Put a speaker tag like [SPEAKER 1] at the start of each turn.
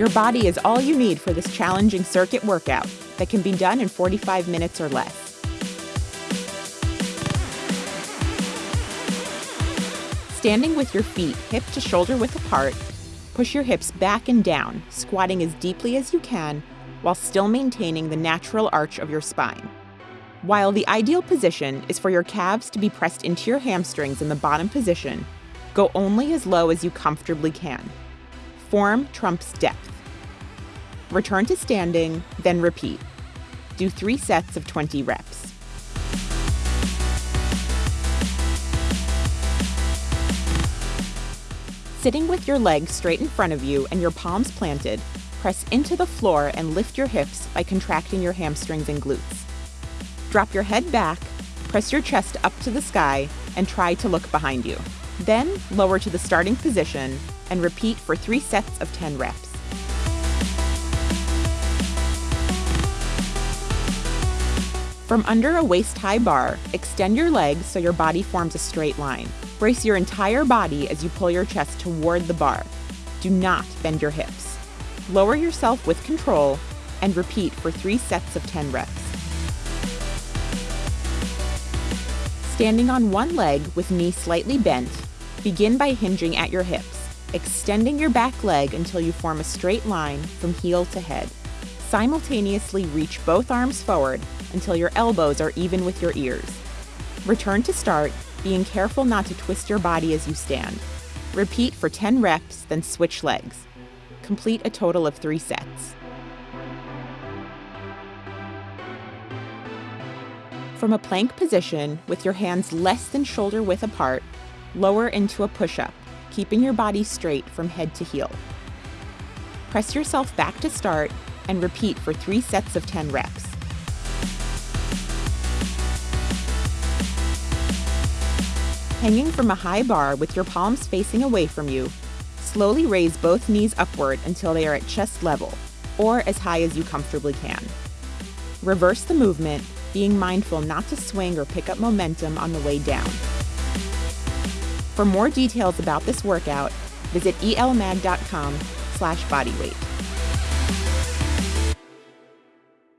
[SPEAKER 1] Your body is all you need for this challenging circuit workout that can be done in 45 minutes or less. Standing with your feet hip to shoulder width apart, push your hips back and down, squatting as deeply as you can while still maintaining the natural arch of your spine. While the ideal position is for your calves to be pressed into your hamstrings in the bottom position, go only as low as you comfortably can. Form trumps depth. Return to standing, then repeat. Do three sets of 20 reps. Sitting with your legs straight in front of you and your palms planted, press into the floor and lift your hips by contracting your hamstrings and glutes. Drop your head back, press your chest up to the sky, and try to look behind you. Then lower to the starting position and repeat for three sets of 10 reps. From under a waist-high bar, extend your legs so your body forms a straight line. Brace your entire body as you pull your chest toward the bar. Do not bend your hips. Lower yourself with control and repeat for three sets of 10 reps. Standing on one leg with knee slightly bent, begin by hinging at your hips, extending your back leg until you form a straight line from heel to head. Simultaneously reach both arms forward until your elbows are even with your ears. Return to start, being careful not to twist your body as you stand. Repeat for 10 reps, then switch legs. Complete a total of three sets. From a plank position, with your hands less than shoulder width apart, lower into a push-up, keeping your body straight from head to heel. Press yourself back to start and repeat for three sets of 10 reps. Hanging from a high bar with your palms facing away from you, slowly raise both knees upward until they are at chest level, or as high as you comfortably can. Reverse the movement, being mindful not to swing or pick up momentum on the way down. For more details about this workout, visit elmag.com slash bodyweight.